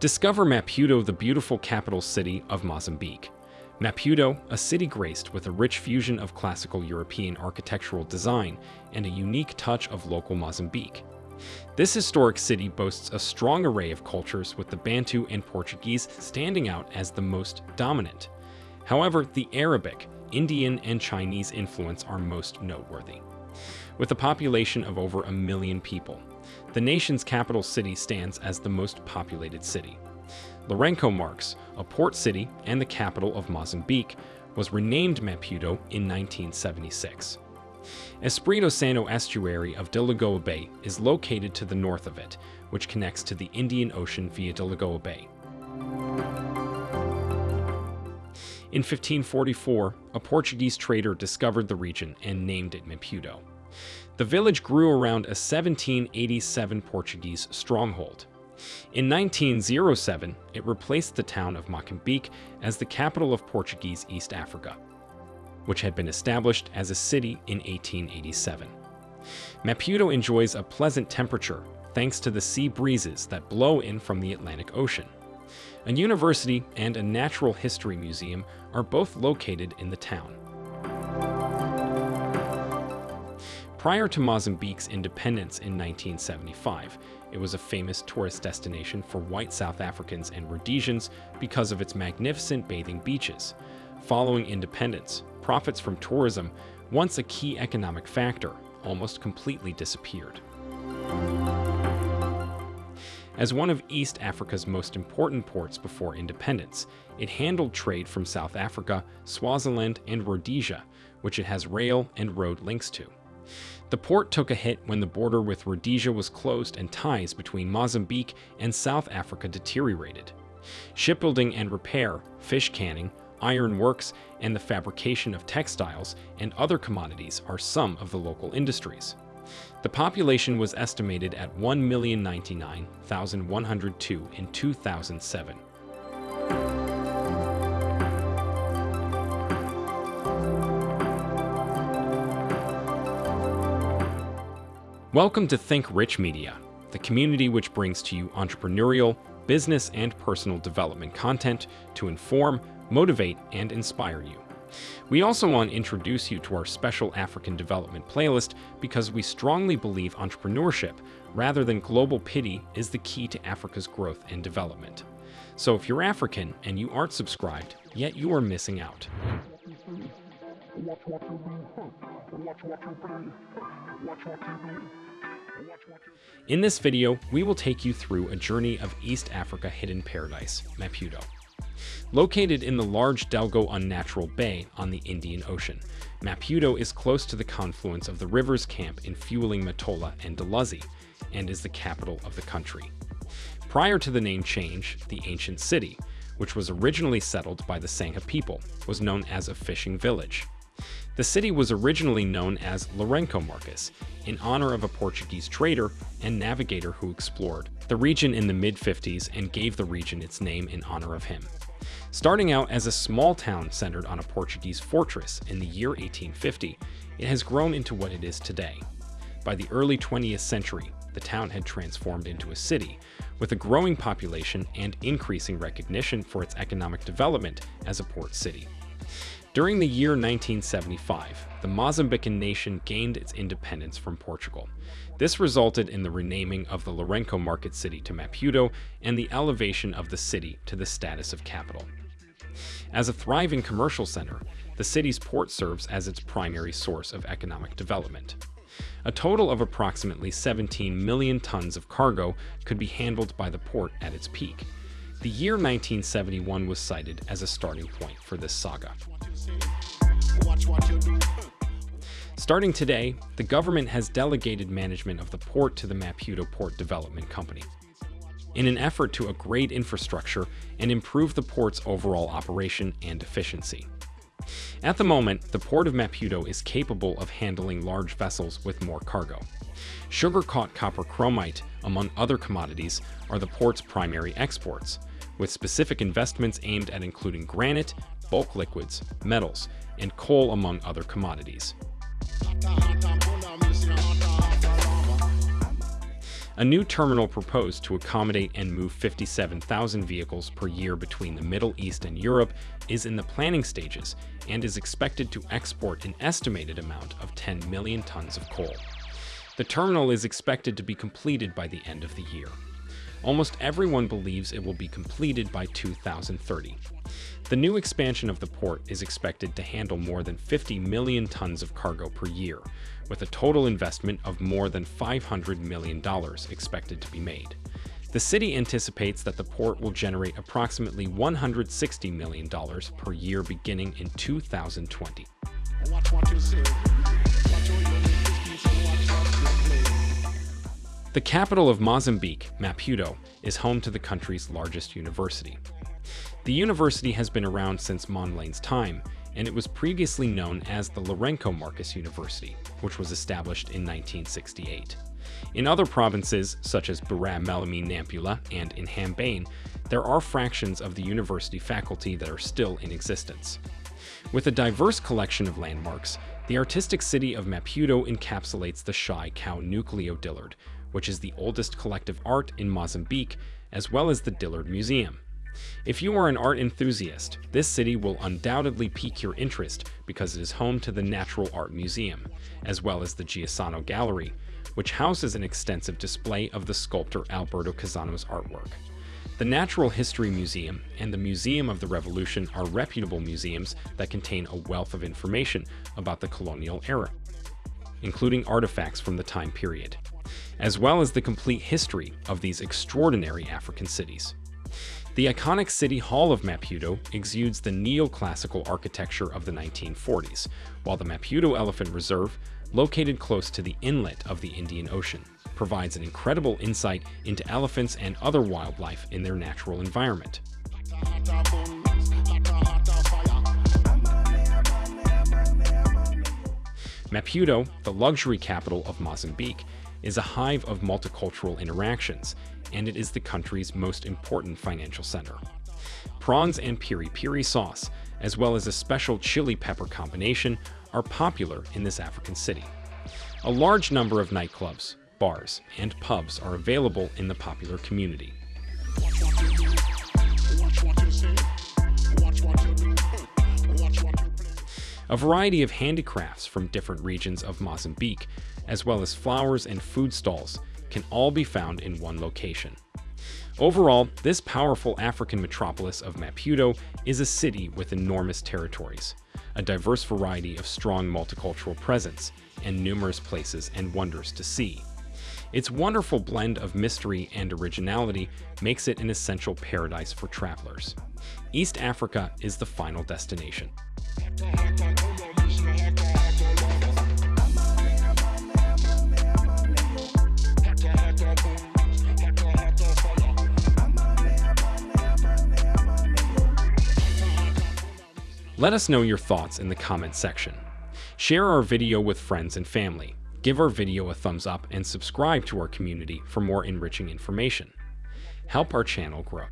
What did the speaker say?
Discover Maputo, the beautiful capital city of Mozambique. Maputo, a city graced with a rich fusion of classical European architectural design and a unique touch of local Mozambique. This historic city boasts a strong array of cultures with the Bantu and Portuguese standing out as the most dominant. However, the Arabic, Indian, and Chinese influence are most noteworthy. With a population of over a million people, the nation's capital city stands as the most populated city. Lourenco Marques, a port city and the capital of Mozambique, was renamed Maputo in 1976. Espírito Santo estuary of Delagoa Bay is located to the north of it, which connects to the Indian Ocean via Delagoa Bay. In 1544, a Portuguese trader discovered the region and named it Maputo. The village grew around a 1787 Portuguese stronghold. In 1907, it replaced the town of Moçambique as the capital of Portuguese East Africa, which had been established as a city in 1887. Maputo enjoys a pleasant temperature thanks to the sea breezes that blow in from the Atlantic Ocean. A university and a natural history museum are both located in the town. Prior to Mozambique's independence in 1975, it was a famous tourist destination for white South Africans and Rhodesians because of its magnificent bathing beaches. Following independence, profits from tourism, once a key economic factor, almost completely disappeared. As one of East Africa's most important ports before independence, it handled trade from South Africa, Swaziland, and Rhodesia, which it has rail and road links to. The port took a hit when the border with Rhodesia was closed and ties between Mozambique and South Africa deteriorated. Shipbuilding and repair, fish canning, iron works, and the fabrication of textiles and other commodities are some of the local industries. The population was estimated at 1,099,102 in 2007. Welcome to Think Rich Media, the community which brings to you entrepreneurial, business, and personal development content to inform, motivate, and inspire you. We also want to introduce you to our special African development playlist because we strongly believe entrepreneurship, rather than global pity, is the key to Africa's growth and development. So if you're African and you aren't subscribed, yet you are missing out. In this video, we will take you through a journey of East Africa hidden paradise, Maputo. Located in the large Delgo Unnatural Bay on the Indian Ocean, Maputo is close to the confluence of the rivers Camp in Fueling Matola and Dalazi, and is the capital of the country. Prior to the name change, the ancient city, which was originally settled by the Sangha people, was known as a fishing village. The city was originally known as Lourenco Marques, in honor of a Portuguese trader and navigator who explored the region in the mid-50s and gave the region its name in honor of him. Starting out as a small town centered on a Portuguese fortress in the year 1850, it has grown into what it is today. By the early 20th century, the town had transformed into a city, with a growing population and increasing recognition for its economic development as a port city. During the year 1975, the Mozambican nation gained its independence from Portugal. This resulted in the renaming of the Lourenco market city to Maputo and the elevation of the city to the status of capital. As a thriving commercial center, the city's port serves as its primary source of economic development. A total of approximately 17 million tons of cargo could be handled by the port at its peak. The year 1971 was cited as a starting point for this saga. Starting today, the government has delegated management of the port to the Maputo Port Development Company. In an effort to upgrade infrastructure and improve the port's overall operation and efficiency. At the moment, the port of Maputo is capable of handling large vessels with more cargo. Sugar-caught copper chromite, among other commodities, are the port's primary exports, with specific investments aimed at including granite, bulk liquids, metals, and coal among other commodities. A new terminal proposed to accommodate and move 57,000 vehicles per year between the Middle East and Europe is in the planning stages and is expected to export an estimated amount of 10 million tons of coal. The terminal is expected to be completed by the end of the year. Almost everyone believes it will be completed by 2030. The new expansion of the port is expected to handle more than 50 million tons of cargo per year, with a total investment of more than $500 million expected to be made. The city anticipates that the port will generate approximately $160 million per year beginning in 2020. The capital of Mozambique, Maputo, is home to the country's largest university. The university has been around since Mondlane's time, and it was previously known as the Lourenço Marques University, which was established in 1968. In other provinces, such as Beira Melami Nampula and Inhambane, there are fractions of the university faculty that are still in existence. With a diverse collection of landmarks, the artistic city of Maputo encapsulates the Shy Cow Nucleo Dillard, which is the oldest collective art in Mozambique, as well as the Dillard Museum. If you are an art enthusiast, this city will undoubtedly pique your interest because it is home to the Natural Art Museum, as well as the Chissano Gallery, which houses an extensive display of the sculptor Alberto Chissano's artwork. The Natural History Museum and the Museum of the Revolution are reputable museums that contain a wealth of information about the colonial era, including artifacts from the time period, as well as the complete history of these extraordinary African cities. The iconic City Hall of Maputo exudes the neoclassical architecture of the 1940s, while the Maputo Elephant Reserve, located close to the inlet of the Indian Ocean, provides an incredible insight into elephants and other wildlife in their natural environment. Maputo, the luxury capital of Mozambique, is a hive of multicultural interactions, and it is the country's most important financial center. Prawns and piri-piri sauce, as well as a special chili pepper combination, are popular in this African city. A large number of nightclubs, bars, and pubs are available in the popular community. A variety of handicrafts from different regions of Mozambique, as well as flowers and food stalls, can all be found in one location. Overall, this powerful African metropolis of Maputo is a city with enormous territories, a diverse variety of strong multicultural presence, and numerous places and wonders to see. Its wonderful blend of mystery and originality makes it an essential paradise for travelers. East Africa is the final destination. Let us know your thoughts in the comments section. Share our video with friends and family. Give our video a thumbs up and subscribe to our community for more enriching information. Help our channel grow.